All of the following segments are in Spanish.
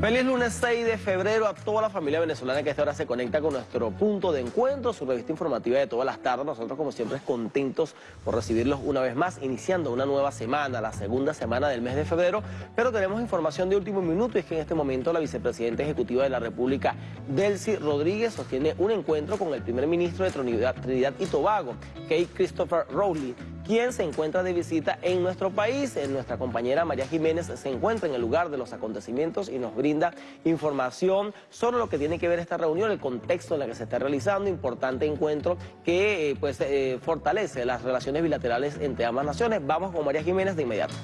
Feliz lunes 6 de febrero a toda la familia venezolana que a esta hora se conecta con nuestro punto de encuentro, su revista informativa de todas las tardes. Nosotros como siempre contentos por recibirlos una vez más, iniciando una nueva semana, la segunda semana del mes de febrero. Pero tenemos información de último minuto y es que en este momento la vicepresidenta ejecutiva de la República, Delcy Rodríguez, sostiene un encuentro con el primer ministro de Trinidad, y Tobago, Kate Christopher Rowley, quien se encuentra de visita en nuestro país. Nuestra compañera María Jiménez se encuentra en el lugar de los acontecimientos y nos brinda información sobre lo que tiene que ver esta reunión, el contexto en el que se está realizando, importante encuentro que eh, pues eh, fortalece las relaciones bilaterales entre ambas naciones. Vamos con María Jiménez de inmediato.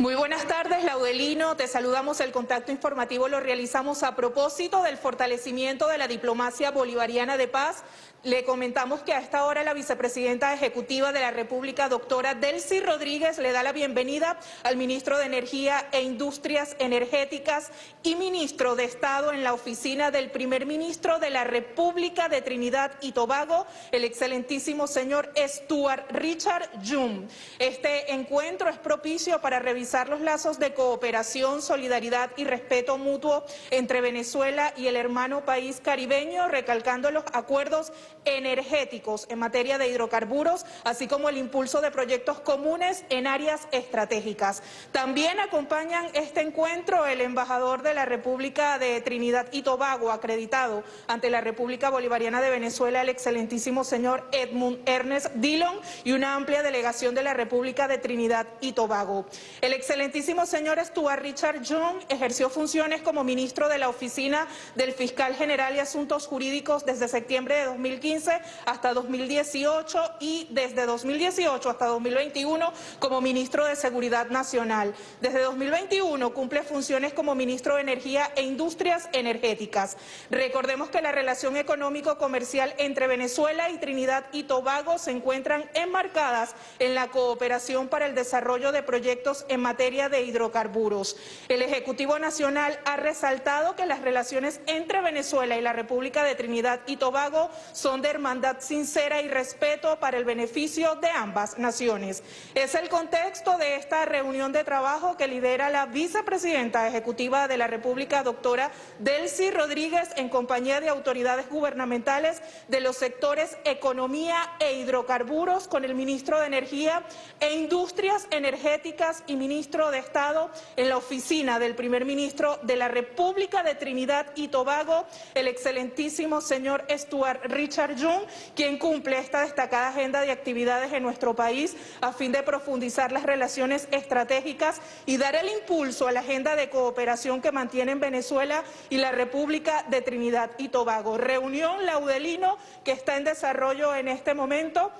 Muy buenas tardes, Laudelino. Te saludamos. El contacto informativo lo realizamos a propósito del fortalecimiento de la diplomacia bolivariana de paz. Le comentamos que a esta hora la vicepresidenta ejecutiva de la República, doctora Delcy Rodríguez, le da la bienvenida al ministro de Energía e Industrias Energéticas y ministro de Estado en la oficina del primer ministro de la República de Trinidad y Tobago, el excelentísimo señor Stuart Richard Jung. Este encuentro es propicio para revisar los lazos de cooperación, solidaridad y respeto mutuo entre Venezuela y el hermano país caribeño, recalcando los acuerdos energéticos en materia de hidrocarburos, así como el impulso de proyectos comunes en áreas estratégicas. También acompañan este encuentro el embajador de la República de Trinidad y Tobago, acreditado ante la República Bolivariana de Venezuela, el excelentísimo señor Edmund Ernest Dillon, y una amplia delegación de la República de Trinidad y Tobago. El excelentísimo señor Stuart Richard Young ejerció funciones como ministro de la Oficina del Fiscal General y Asuntos Jurídicos desde septiembre de 2015 hasta 2018 y desde 2018 hasta 2021 como ministro de Seguridad Nacional. Desde 2021 cumple funciones como ministro de Energía e Industrias Energéticas. Recordemos que la relación económico-comercial entre Venezuela y Trinidad y Tobago se encuentran enmarcadas en la cooperación para el desarrollo de proyectos en materia de hidrocarburos. El Ejecutivo Nacional ha resaltado que las relaciones entre Venezuela y la República de Trinidad y Tobago son de hermandad sincera y respeto para el beneficio de ambas naciones. Es el contexto de esta reunión de trabajo que lidera la vicepresidenta ejecutiva de la República, doctora Delcy Rodríguez, en compañía de autoridades gubernamentales de los sectores economía e hidrocarburos con el ministro de Energía e Industrias Energéticas y ministro de Estado en la oficina del primer ministro de la República de Trinidad y Tobago, el excelentísimo señor Stuart Richard Jung, quien cumple esta destacada agenda de actividades en nuestro país a fin de profundizar las relaciones estratégicas y dar el impulso a la agenda de cooperación que mantienen Venezuela y la República de Trinidad y Tobago. Reunión Laudelino que está en desarrollo en este momento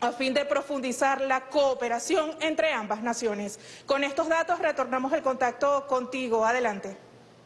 a fin de profundizar la cooperación entre ambas naciones. Con estos datos retornamos el contacto contigo. Adelante.